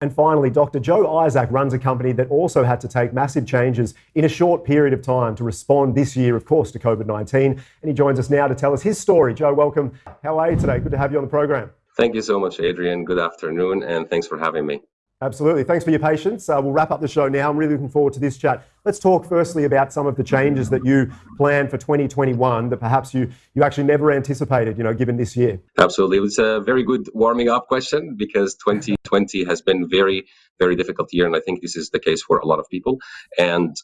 And finally, Dr. Joe Isaak runs a company that also had to take massive changes in a short period of time to respond this year, of course, to COVID 19. And he joins us now to tell us his story. Joe, welcome. How are you today? Good to have you on the program. Thank you so much, Adrian. Good afternoon, and thanks for having me. Absolutely. Thanks for your patience. Uh, we'll wrap up the show now. I'm really looking forward to this chat. Let's talk firstly about some of the changes that you plan for 2021 that perhaps you, you actually never anticipated, you know, given this year. Absolutely. It was a very good warming up question because 2020 has been very, very difficult year. And I think this is the case for a lot of people. And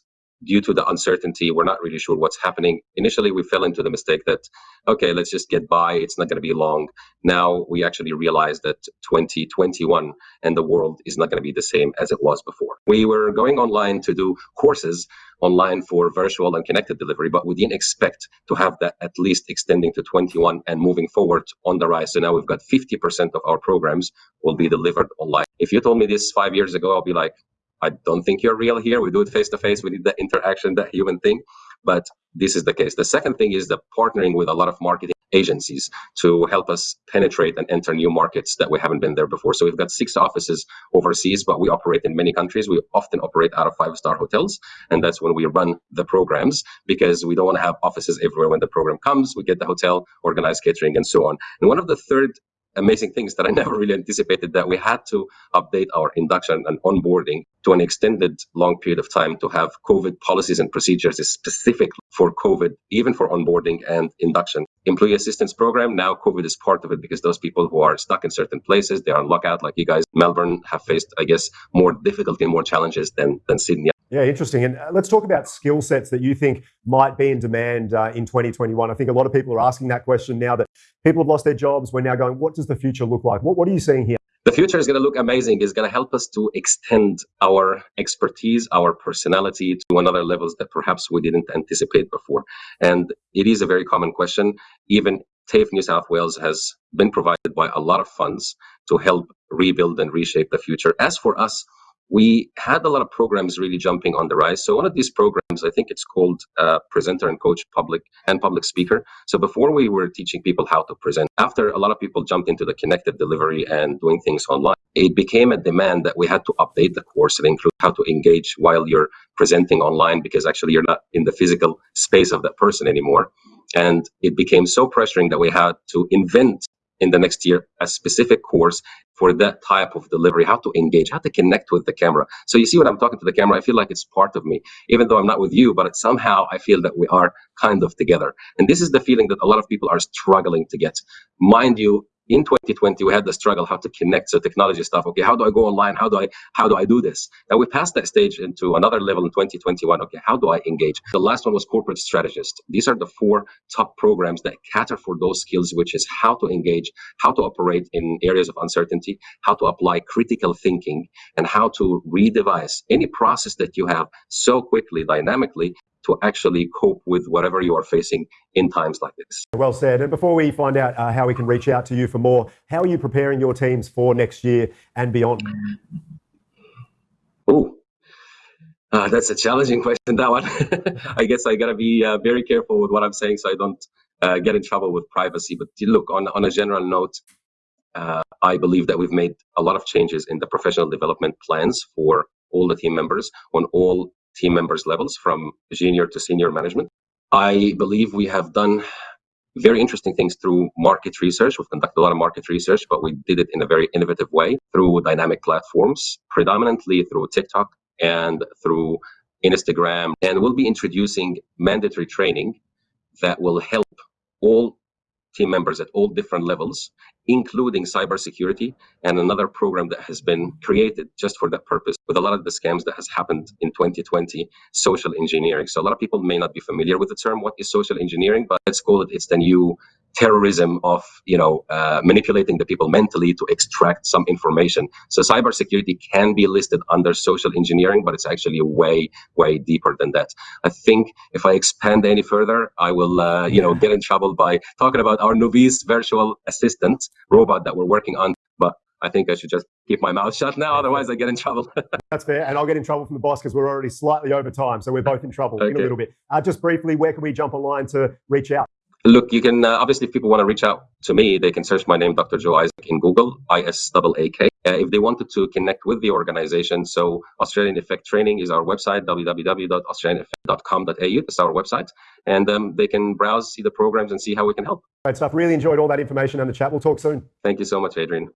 due to the uncertainty, we're not really sure what's happening. Initially, we fell into the mistake that, okay, let's just get by. It's not going to be long. Now we actually realize that 2021 and the world is not going to be the same as it was before. We were going online to do courses online for virtual and connected delivery, but we didn't expect to have that at least extending to 21 and moving forward on the rise. So now we've got 50% of our programs will be delivered online. If you told me this five years ago, I'll be like, I don't think you're real here. We do it face to face. We need that interaction, that human thing. But this is the case. The second thing is the partnering with a lot of marketing agencies to help us penetrate and enter new markets that we haven't been there before. So we've got six offices overseas, but we operate in many countries. We often operate out of five star hotels. And that's when we run the programs because we don't want to have offices everywhere when the program comes. We get the hotel, organize catering, and so on. And one of the third amazing things that I never really anticipated that we had to update our induction and onboarding to an extended long period of time to have COVID policies and procedures specific for COVID, even for onboarding and induction. Employee assistance program, now COVID is part of it because those people who are stuck in certain places, they are on lockout like you guys. Melbourne have faced, I guess, more difficulty and more challenges than, than Sydney. Yeah, interesting. And uh, let's talk about skill sets that you think might be in demand uh, in 2021. I think a lot of people are asking that question now that people have lost their jobs. We're now going, what does the future look like? What, what are you seeing here? The future is going to look amazing. It's going to help us to extend our expertise, our personality to another levels that perhaps we didn't anticipate before. And it is a very common question. Even TAFE New South Wales has been provided by a lot of funds to help rebuild and reshape the future. As for us, we had a lot of programs really jumping on the rise. So one of these programs, I think it's called uh, Presenter and Coach Public and Public Speaker. So before we were teaching people how to present, after a lot of people jumped into the connected delivery and doing things online, it became a demand that we had to update the course and include how to engage while you're presenting online because actually you're not in the physical space of that person anymore. And it became so pressuring that we had to invent in the next year a specific course for that type of delivery, how to engage, how to connect with the camera. So you see when I'm talking to the camera, I feel like it's part of me, even though I'm not with you, but somehow I feel that we are kind of together. And this is the feeling that a lot of people are struggling to get. Mind you, in 2020 we had the struggle how to connect so technology stuff. Okay how do i go online? How do i how do i do this? Now we passed that stage into another level in 2021 okay how do i engage? The last one was corporate strategist these are the four top programs that cater for those skills which is how to engage how to operate in areas of uncertainty how to apply critical thinking and how to redevise any process that you have so quickly dynamically to actually cope with whatever you are facing in times like this. Well said. And before we find out uh, how we can reach out to you for more, how are you preparing your teams for next year and beyond? Oh, uh, that's a challenging question, that one. I guess I got to be uh, very careful with what I'm saying so I don't uh, get in trouble with privacy. But look, on, on a general note, uh, I believe that we've made a lot of changes in the professional development plans for all the team members on all team members levels from junior to senior management. I believe we have done very interesting things through market research. We've conducted a lot of market research, but we did it in a very innovative way through dynamic platforms, predominantly through TikTok and through Instagram. And we'll be introducing mandatory training that will help all team members at all different levels, including cybersecurity and another program that has been created just for that purpose with a lot of the scams that has happened in 2020, social engineering. So a lot of people may not be familiar with the term, what is social engineering, but let's call it, it's the new terrorism of you know uh, manipulating the people mentally to extract some information. So cybersecurity can be listed under social engineering, but it's actually way way deeper than that. I think if I expand any further, I will uh, you know get in trouble by talking about our Nuvis virtual assistant robot that we're working on. But I think I should just keep my mouth shut now, otherwise I get in trouble. That's fair, and I'll get in trouble from the boss because we're already slightly over time, so we're both in trouble okay. in a little bit. Uh, just briefly, where can we jump online to reach out? Look, you can uh, obviously, if people want to reach out to me, they can search my name, Dr. Joe Isaak, in Google, I S A A K. Uh, if they wanted to connect with the organization, so Australian Effect Training is our website, www.australianeffect.com.au. It's our website. And um, they can browse, see the programs, and see how we can help. Great stuff. Really enjoyed all that information and the chat. We'll talk soon. Thank you so much, Adrian.